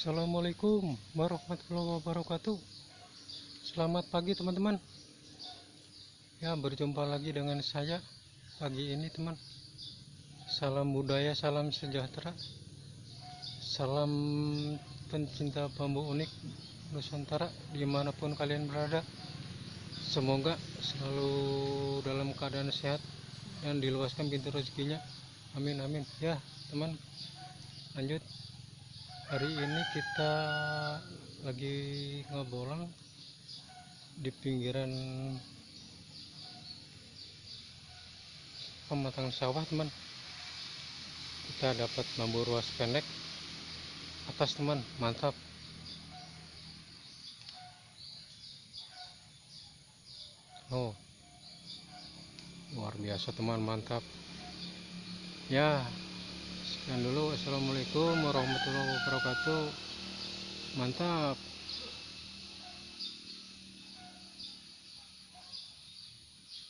Assalamualaikum warahmatullahi wabarakatuh. Selamat pagi teman-teman. Ya berjumpa lagi dengan saya Pagi ini teman. Salam budaya, salam sejahtera Salam pencinta bambu unik Nusantara Di mana pun kalian berada. Semoga selalu dalam keadaan sehat Dan diluaskan pintu rezekinya. Amin amin. Ya teman Lanjut hari ini kita lagi ngebolang di pinggiran pematang sawah teman. Kita dapat bambu ruas pendek. Atas teman. Mantap. Oh. Luar biasa teman. Mantap. Ya sekian dulu assalamualaikum warahmatullahi wabarakatuh. Mantap